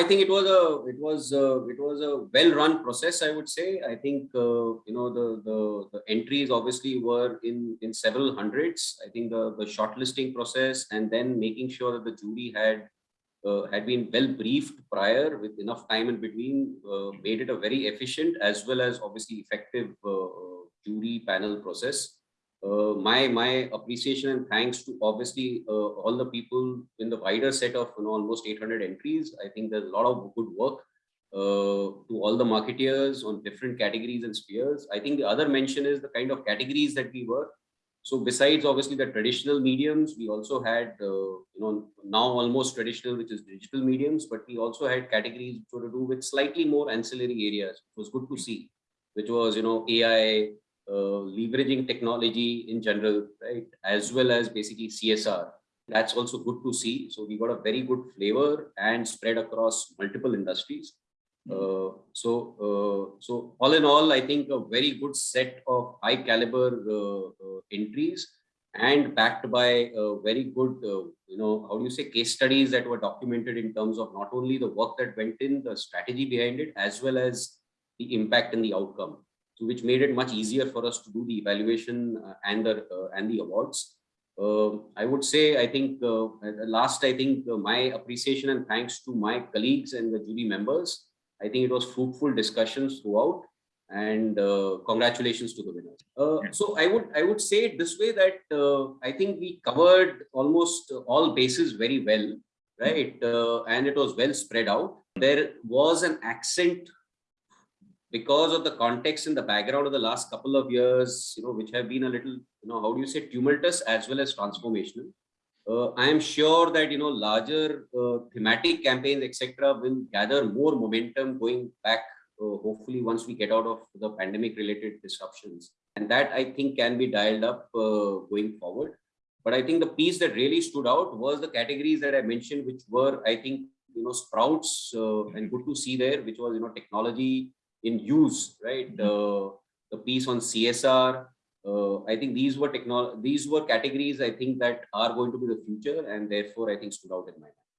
I think it was a it was a, it was a well-run process. I would say. I think uh, you know the, the the entries obviously were in in several hundreds. I think the the shortlisting process and then making sure that the jury had uh, had been well briefed prior with enough time in between uh, made it a very efficient as well as obviously effective uh, jury panel process. Uh, my my appreciation and thanks to obviously uh, all the people in the wider set of you know, almost 800 entries. I think there's a lot of good work uh, to all the marketeers on different categories and spheres. I think the other mention is the kind of categories that we work So besides obviously the traditional mediums, we also had, uh, you know, now almost traditional, which is digital mediums, but we also had categories which were to do with slightly more ancillary areas. It was good to see, which was, you know, AI, leveraging technology in general, right, as well as basically CSR. That's also good to see. So we got a very good flavor and spread across multiple industries. Uh, so, uh, so all in all, I think a very good set of high caliber uh, uh entries and backed by very good, uh, you know, how do you say case studies that were documented in terms of not only the work that went in, the strategy behind it, as well as the impact and the outcome. So which made it much easier for us to do the evaluation and the and the awards. Uh, I would say, I think uh, last, I think uh, my appreciation and thanks to my colleagues and the jury members I think it was fruitful discussions throughout and uh, congratulations to the winners. Uh, so I would I would say it this way that uh, I think we covered almost all bases very well, right? Uh, and it was well spread out. There was an accent because of the context in the background of the last couple of years, you know, which have been a little, you know, how do you say, tumultuous as well as transformational uh, I am sure that you know larger uh, thematic campaigns, etc., will gather more momentum going back. Uh, hopefully, once we get out of the pandemic-related disruptions, and that I think can be dialed up uh, going forward. But I think the piece that really stood out was the categories that I mentioned, which were I think you know sprouts uh, and good to see there, which was you know technology in use, right? Mm-hmm. the piece on CSR, uh, I think these were technology, these were categories I think that are going to be the future and therefore I think stood out in my mind.